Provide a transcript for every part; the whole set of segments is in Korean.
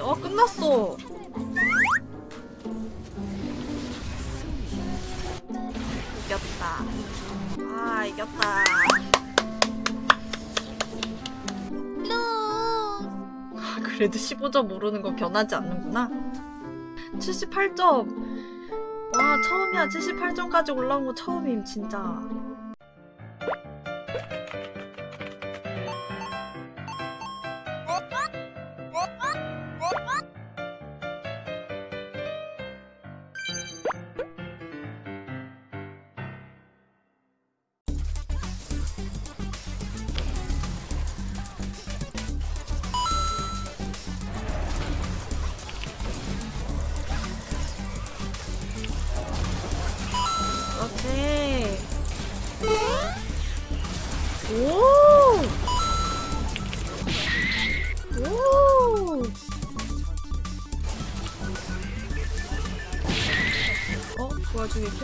어 끝났어. 이겼다. 아 이겼다. 아, 그래도 15점 오르는 거 변하지 않는구나. 78점. 와 처음이야. 78점 까지 올라온 거 처음임 진짜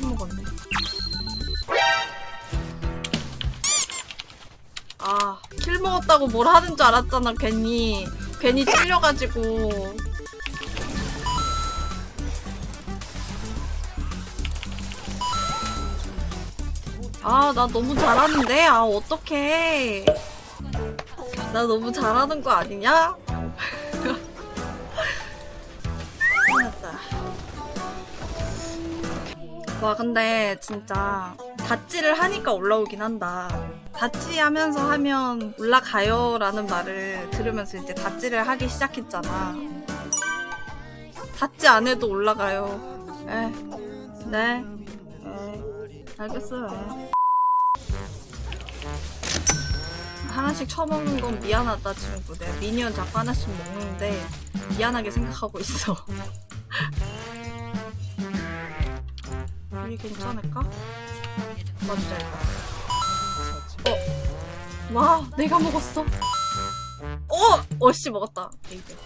그 와중에 킬 먹었네 아, 킬 먹었다고 뭘 하는 줄 알았잖아, 괜히. 괜히 찔려가지고. 아, 나 너무 잘하는데? 아, 어떡해. 나 너무 잘하는 거 아니냐? 와, 근데 진짜 다찌를 하니까 올라오긴 한다. 다찌 하면서 하면 올라가요 라는 말을 들으면서 이제 다찌를 하기 시작했잖아. 다찌 안 해도 올라가요. 에, 네. 에, 알겠어요. 에. 하나씩 처먹는 건 미안하다 친구 내가 미니언 자꾸 하나씩 먹는데 미안하게 생각하고 있어 괜찮을까? 맞자 어? 와 내가 먹었어 어! 어씨 먹었다 이제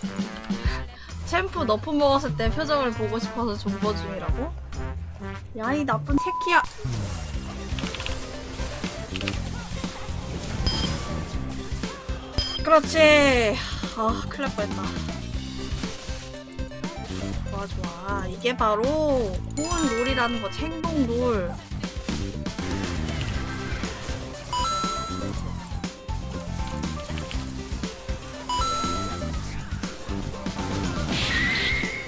챔프 너프 먹었을 때 표정을 보고 싶어서 존버 중이라고? 야 이 나쁜 새끼야 그렇지. 아, 큰일 날 뻔했다. 좋아, 좋아. 이게 바로 고운 롤이라는 거, 챙동 롤.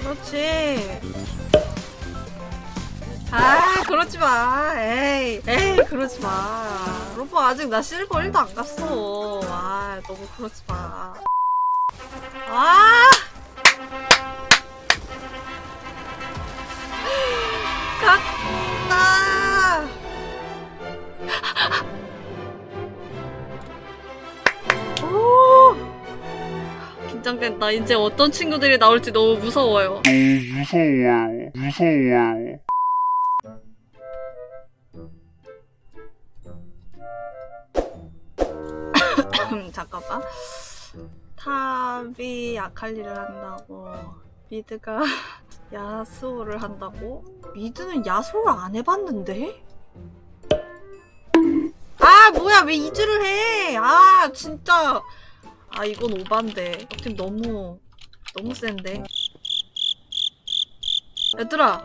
그렇지. 아, 그러지 마. 에이, 에이, 그러지 마. 로보 아직 나 실버 1도 안 갔어. 아, 너무 그러지 마. 아! 긴장된다. 이제 어떤 친구들이 나올지 너무 무서워요. 너무 무서워요. 무서워요. 음, 잠깐만. 탑이 아칼리를 한다고. 미드가 야스오를 한다고? 미드는 야스오를 안 해봤는데? 아 뭐야 왜 이즈를 해? 아 진짜 아 이건 오반데 지금 너무 너무 센데 얘들아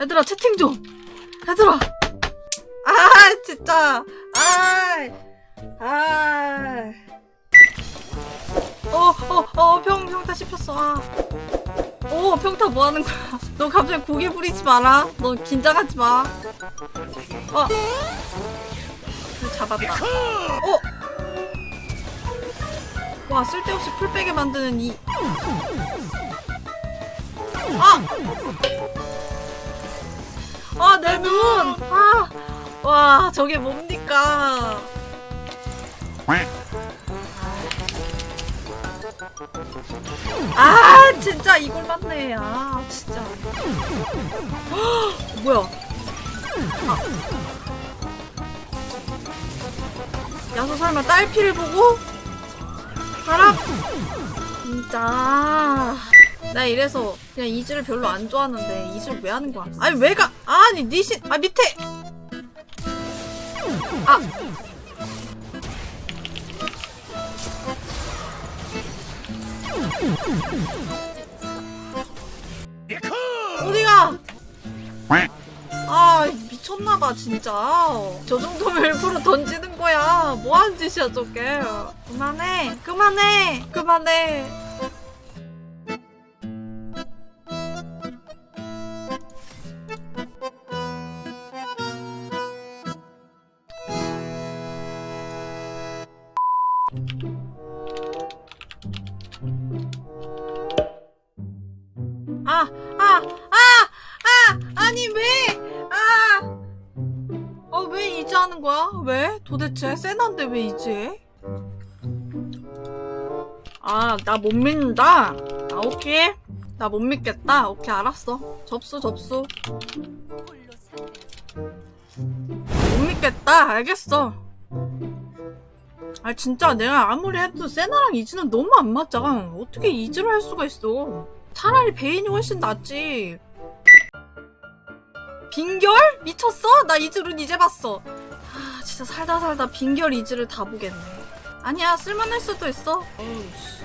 얘들아 채팅 좀 얘들아 아 진짜 아 아. 어, 어, 어, 평, 평타 씹혔어. 아. 오, 평타 뭐 하는 거야? 너 갑자기 고개 부리지 마라. 너 긴장하지 마. 어. 그래, 잡았다. 어! 와, 쓸데없이 풀백에 만드는 이. 아! 아, 내 눈! 아! 와, 저게 뭡니까? 아 진짜 이걸 맞네 아 진짜 헉, 뭐야 아. 야수 설마 딸피를 보고 진짜. 나 이래서 그냥 이즈를 별로 안 좋아하는데 이즈를 왜 하는 거야? 아니 왜 가 아니 니신 아 밑에! 아 미쳤나봐 진짜. 저 정도면 일부러 던지는 거야. 뭐하는 짓이야 저게. 그만해. 그만해. 그만해 왜? 도대체 세난데 왜 이제? 해? 아, 나 못 믿는다. 아, 오케이. 나 못 믿겠다. 오케이, 알았어. 접수, 접수. 못 믿겠다. 알겠어. 아, 진짜 내가 아무리 해도 세나랑 이즈는 너무 안 맞아. 어떻게 이즈를 할 수가 있어. 차라리 베인이 훨씬 낫지. 빈결? 미쳤어? 나 이즈룬 이제 봤어. 아, 진짜 살다 살다 빈결 이즈를 다 보겠네. 아니야, 쓸만할 수도 있어. 어우, 씨.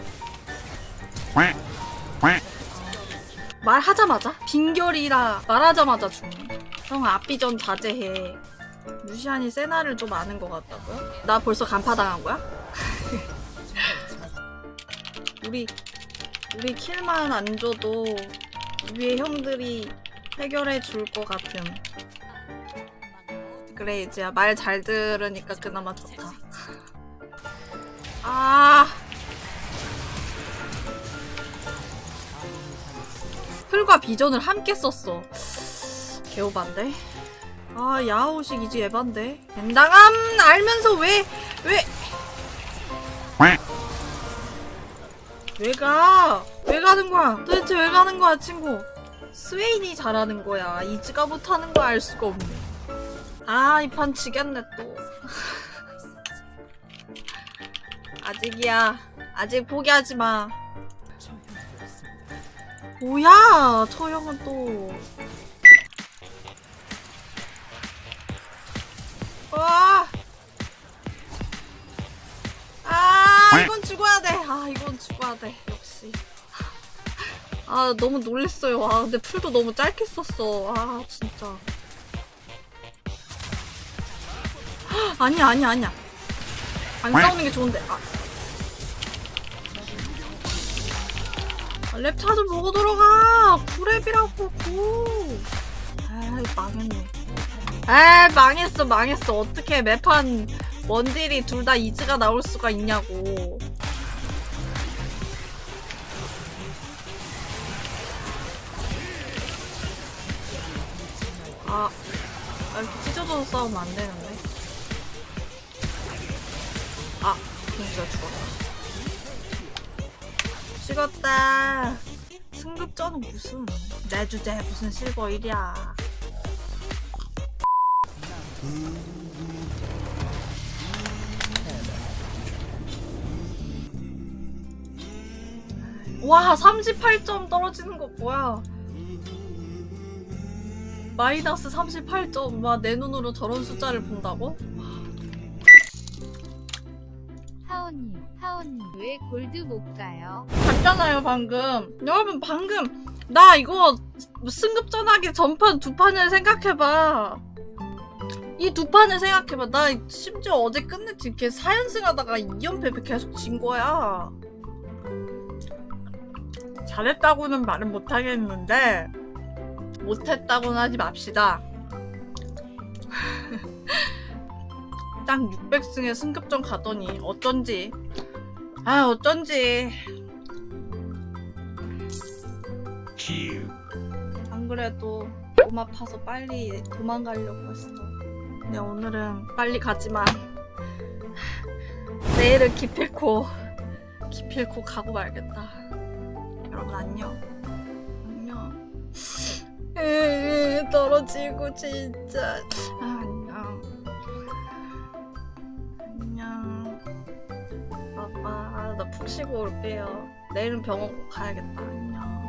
말하자마자? 빈결이라 말하자마자 죽네. 형, 앞비전 자제해. 루시안이 세나를 좀 아는 것 같다고요? 나 벌써 간파당한 거야? 우리 우리 킬만 안 줘도 위에 형들이 해결해 줄 것 같은. 그래 이제야 말 잘 들으니까 그나마 좋다. 아. 풀과 비전을 함께 썼어. 개오반데? 아 야오식 이제 에반데? 엔당함 알면서 왜 왜? 왜 가? 왜 가는 거야? 도대체 왜 가는 거야, 친구? 스웨인이 잘하는 거야. 이즈가 못하는 거 알 수가 없네. 아, 이 판 지겠네, 또. 아직이야. 아직 포기하지 마. 뭐야, 저 형은 또. 와! 아, 이건 죽어야 돼. 아, 이건 죽어야 돼. 역시. 아, 너무 놀랬어요. 아, 근데 풀도 너무 짧게 썼어. 아, 진짜. 아니야, 아니야, 아니야. 안 싸우는 게 좋은데. 아. 아, 랩차 좀 먹어 들어가. 구랩이라고, 구. 아, 망했네. 아, 망했어, 망했어. 어떻게 매판 원딜이 둘 다 이즈가 나올 수가 있냐고. 아, 아, 이렇게 찢어져서 싸우면 안 되는데. 진짜 죽었다. 죽었다. 승급전은 무슨, 내 주제 무슨 실버 1이야. 와 38점 떨어지는 거 뭐야 마이너스 38점 와내 눈으로 저런 숫자를 본다고? 하온님, 하온님, 왜 골드 못 가요? 봤잖아요 방금. 여러분 방금 나 이거 승급전하기 전판 두 판을 생각해봐. 이 두 판을 생각해봐. 나 심지어 어제 끝냈지. 이렇게 4연승 하다가 2연패 계속 진 거야. 잘했다고는 말은 못하겠는데 못했다고는 하지 맙시다 딱 600승에 승급전 가더니 어쩐지 아 어쩐지. 안 그래도 몸 아파서 빨리 도망가려고 했어. 근데 오늘은 빨리 가지만 내일은 기필코 기필코 가고 말겠다. 여러분 안녕. 안녕. 으, 떨어지고 진짜 푹 쉬고 올게요. 내일은 병원 꼭 가야겠다. 안녕